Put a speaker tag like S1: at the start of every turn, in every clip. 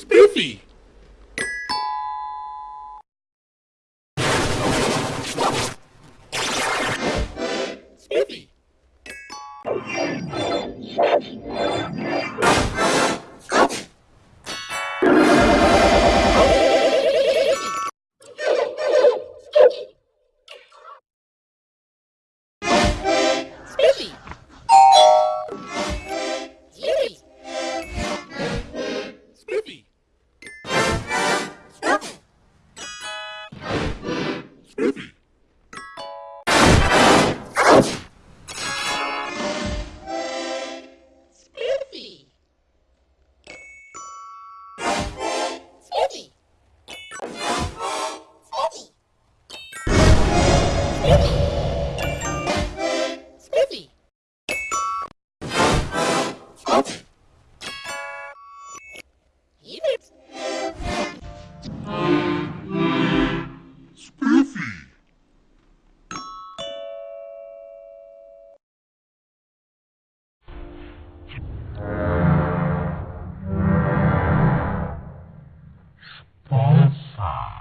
S1: Spiffy! Spiffy!
S2: Sponsor.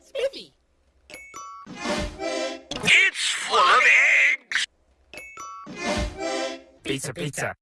S1: Spiffy!
S3: It's full of eggs!
S4: Pizza, pizza.